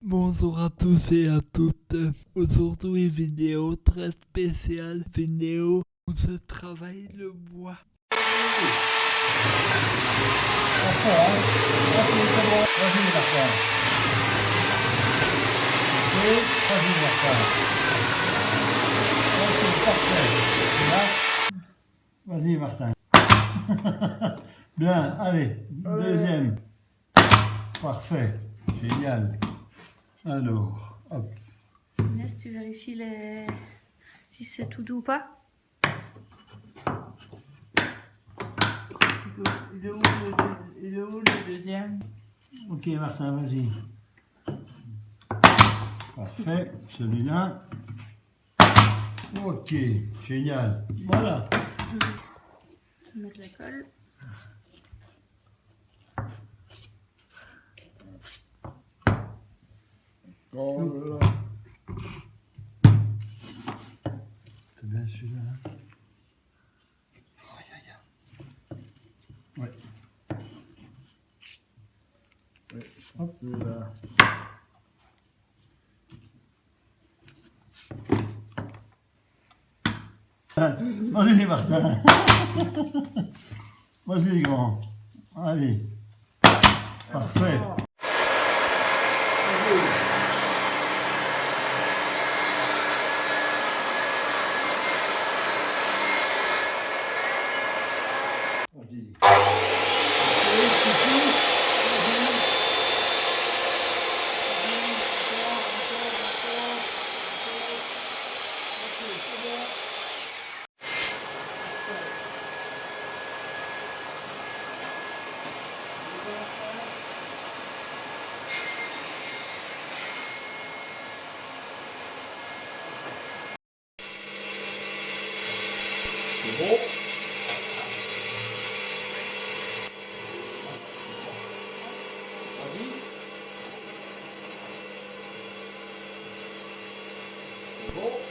Bonjour à tous et à toutes. Aujourd'hui, vidéo très spéciale, vidéo où je travaille le bois. Vas-y, Martin. Bien, allez, deuxième. Parfait, génial. Alors, hop. Inès, tu vérifies les... si c'est tout doux ou pas Il est où le, il est où le deuxième? Ok, Martin, vas-y. Parfait, celui-là. Ok, génial. Voilà. Je vais mettre la colle. C'est bien celui-là. Ouais. Ouais, celui-là. Vas-y, Martin. Vas-y, grand. Allez. Parfait. Vas-y. C'est bon Vas-y. C'est bon